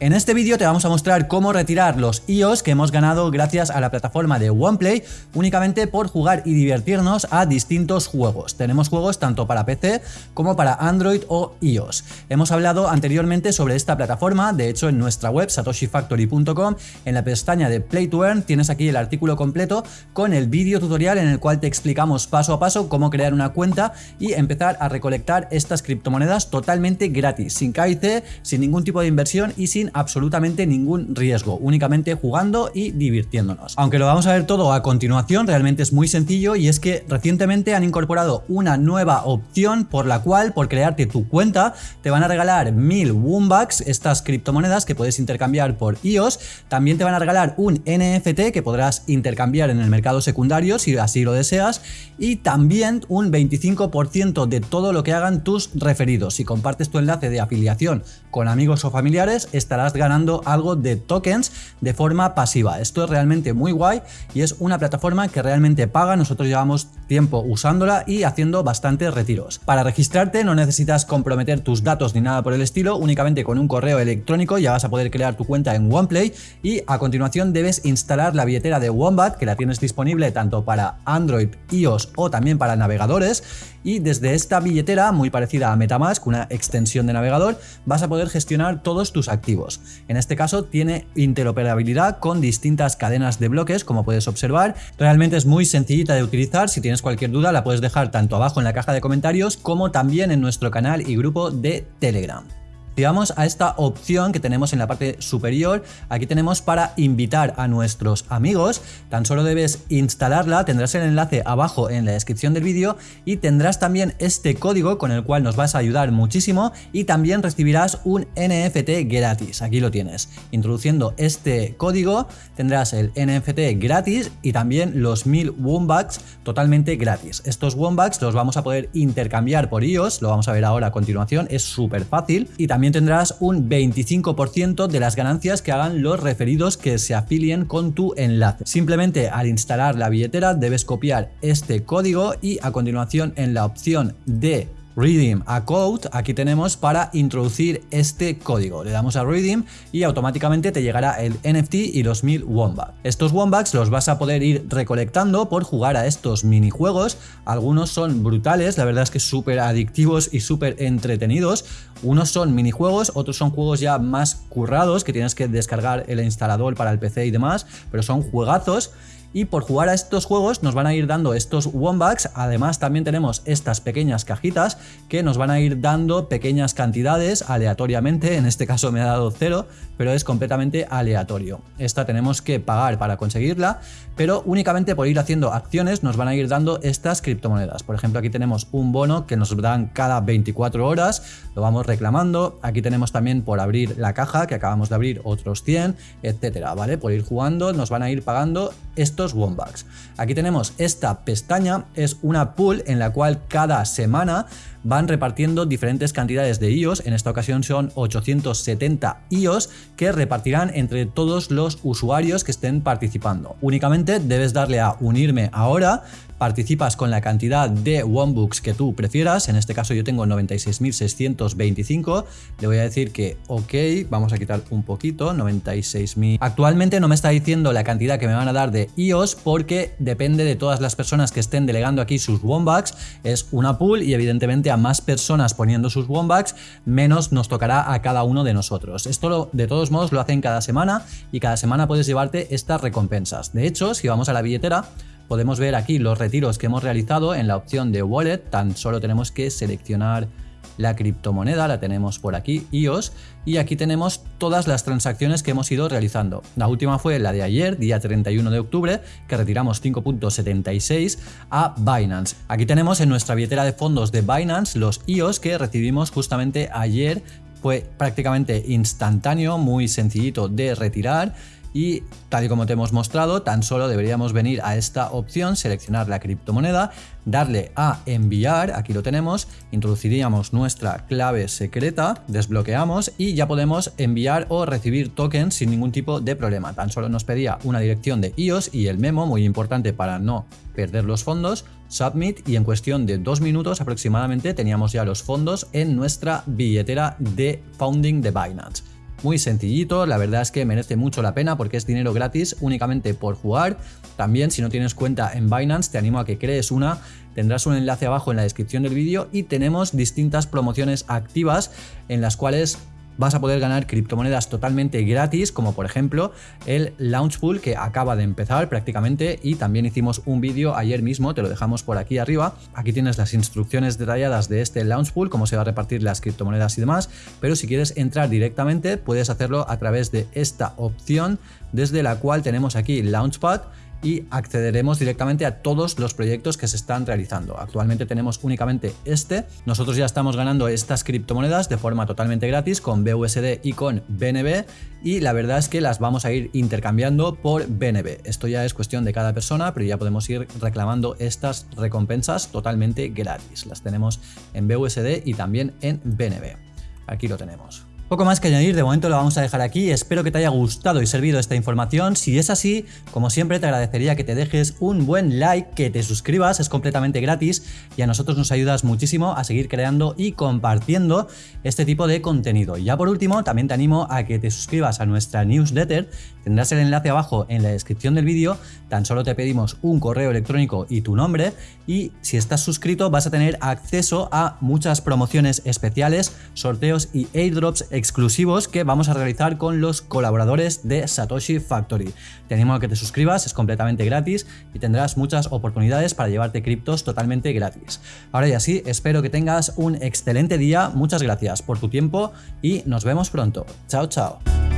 En este vídeo te vamos a mostrar cómo retirar los IOS que hemos ganado gracias a la plataforma de OnePlay únicamente por jugar y divertirnos a distintos juegos. Tenemos juegos tanto para PC como para Android o iOS. Hemos hablado anteriormente sobre esta plataforma, de hecho en nuestra web satoshifactory.com en la pestaña de Play to Earn tienes aquí el artículo completo con el vídeo tutorial en el cual te explicamos paso a paso cómo crear una cuenta y empezar a recolectar estas criptomonedas totalmente gratis, sin KIC, sin ningún tipo de inversión y sin absolutamente ningún riesgo, únicamente jugando y divirtiéndonos. Aunque lo vamos a ver todo a continuación, realmente es muy sencillo y es que recientemente han incorporado una nueva opción por la cual por crearte tu cuenta te van a regalar 1000 Woombucks, estas criptomonedas que puedes intercambiar por IOS, también te van a regalar un NFT que podrás intercambiar en el mercado secundario si así lo deseas y también un 25% de todo lo que hagan tus referidos. Si compartes tu enlace de afiliación con amigos o familiares, estarás ganando algo de tokens de forma pasiva. Esto es realmente muy guay y es una plataforma que realmente paga. Nosotros llevamos tiempo usándola y haciendo bastantes retiros. Para registrarte no necesitas comprometer tus datos ni nada por el estilo, únicamente con un correo electrónico ya vas a poder crear tu cuenta en OnePlay y a continuación debes instalar la billetera de Wombat que la tienes disponible tanto para Android, iOS o también para navegadores y desde esta billetera muy parecida a Metamask, una extensión de navegador, vas a poder gestionar todos tus activos. En este caso tiene interoperabilidad con distintas cadenas de bloques como puedes observar. Realmente es muy sencillita de utilizar, si tienes cualquier duda la puedes dejar tanto abajo en la caja de comentarios como también en nuestro canal y grupo de Telegram. Si vamos a esta opción que tenemos en la parte superior, aquí tenemos para invitar a nuestros amigos, tan solo debes instalarla, tendrás el enlace abajo en la descripción del vídeo y tendrás también este código con el cual nos vas a ayudar muchísimo y también recibirás un NFT gratis, aquí lo tienes. Introduciendo este código tendrás el NFT gratis y también los 1000 Wombats totalmente gratis. Estos Wombats los vamos a poder intercambiar por iOS, lo vamos a ver ahora a continuación, es súper fácil y también tendrás un 25% de las ganancias que hagan los referidos que se afilien con tu enlace. Simplemente al instalar la billetera debes copiar este código y a continuación en la opción de Redeem a Code, aquí tenemos para introducir este código. Le damos a Redeem y automáticamente te llegará el NFT y los 1000 Wombats. Estos Wombats los vas a poder ir recolectando por jugar a estos minijuegos. Algunos son brutales, la verdad es que súper adictivos y súper entretenidos. Unos son minijuegos, otros son juegos ya más currados que tienes que descargar el instalador para el PC y demás, pero son juegazos y por jugar a estos juegos nos van a ir dando estos Wombats, además también tenemos estas pequeñas cajitas que nos van a ir dando pequeñas cantidades aleatoriamente, en este caso me ha dado cero, pero es completamente aleatorio. Esta tenemos que pagar para conseguirla, pero únicamente por ir haciendo acciones nos van a ir dando estas criptomonedas. Por ejemplo, aquí tenemos un bono que nos dan cada 24 horas, lo vamos reclamando, aquí tenemos también por abrir la caja, que acabamos de abrir otros 100, etcétera, ¿vale? Por ir jugando nos van a ir pagando estos Wombats. Aquí tenemos esta pestaña, es una pool en la cual cada semana van repartiendo diferentes cantidades de IOS, en esta ocasión son 870 IOS que repartirán entre todos los usuarios que estén participando. Únicamente debes darle a unirme ahora participas con la cantidad de Wombooks que tú prefieras, en este caso yo tengo 96.625, le voy a decir que ok, vamos a quitar un poquito, 96.000. Actualmente no me está diciendo la cantidad que me van a dar de IOS porque depende de todas las personas que estén delegando aquí sus Wombats, es una pool y evidentemente a más personas poniendo sus Wombats, menos nos tocará a cada uno de nosotros. Esto de todos modos lo hacen cada semana y cada semana puedes llevarte estas recompensas. De hecho, si vamos a la billetera, podemos ver aquí los retiros que hemos realizado en la opción de Wallet, tan solo tenemos que seleccionar la criptomoneda, la tenemos por aquí, IOS, y aquí tenemos todas las transacciones que hemos ido realizando. La última fue la de ayer, día 31 de octubre, que retiramos 5.76 a Binance. Aquí tenemos en nuestra billetera de fondos de Binance los IOS que recibimos justamente ayer, fue prácticamente instantáneo, muy sencillito de retirar y tal y como te hemos mostrado, tan solo deberíamos venir a esta opción, seleccionar la criptomoneda, darle a enviar, aquí lo tenemos, introduciríamos nuestra clave secreta, desbloqueamos y ya podemos enviar o recibir tokens sin ningún tipo de problema. Tan solo nos pedía una dirección de iOS y el memo, muy importante para no perder los fondos, submit y en cuestión de dos minutos aproximadamente teníamos ya los fondos en nuestra billetera de founding de Binance. Muy sencillito, la verdad es que merece mucho la pena porque es dinero gratis únicamente por jugar. También si no tienes cuenta en Binance te animo a que crees una, tendrás un enlace abajo en la descripción del vídeo y tenemos distintas promociones activas en las cuales vas a poder ganar criptomonedas totalmente gratis, como por ejemplo el Launch Pool que acaba de empezar prácticamente y también hicimos un vídeo ayer mismo, te lo dejamos por aquí arriba. Aquí tienes las instrucciones detalladas de este Launch Pool, cómo se va a repartir las criptomonedas y demás, pero si quieres entrar directamente puedes hacerlo a través de esta opción desde la cual tenemos aquí Launchpad y accederemos directamente a todos los proyectos que se están realizando. Actualmente tenemos únicamente este. Nosotros ya estamos ganando estas criptomonedas de forma totalmente gratis con BUSD y con BNB y la verdad es que las vamos a ir intercambiando por BNB. Esto ya es cuestión de cada persona, pero ya podemos ir reclamando estas recompensas totalmente gratis. Las tenemos en BUSD y también en BNB. Aquí lo tenemos. Poco más que añadir, de momento lo vamos a dejar aquí, espero que te haya gustado y servido esta información, si es así, como siempre te agradecería que te dejes un buen like, que te suscribas, es completamente gratis y a nosotros nos ayudas muchísimo a seguir creando y compartiendo este tipo de contenido. Y ya por último, también te animo a que te suscribas a nuestra newsletter, tendrás el enlace abajo en la descripción del vídeo, tan solo te pedimos un correo electrónico y tu nombre. Y si estás suscrito vas a tener acceso a muchas promociones especiales, sorteos y airdrops exclusivos que vamos a realizar con los colaboradores de Satoshi Factory. Te animo a que te suscribas, es completamente gratis y tendrás muchas oportunidades para llevarte criptos totalmente gratis. Ahora ya sí, espero que tengas un excelente día, muchas gracias por tu tiempo y nos vemos pronto. Chao, chao.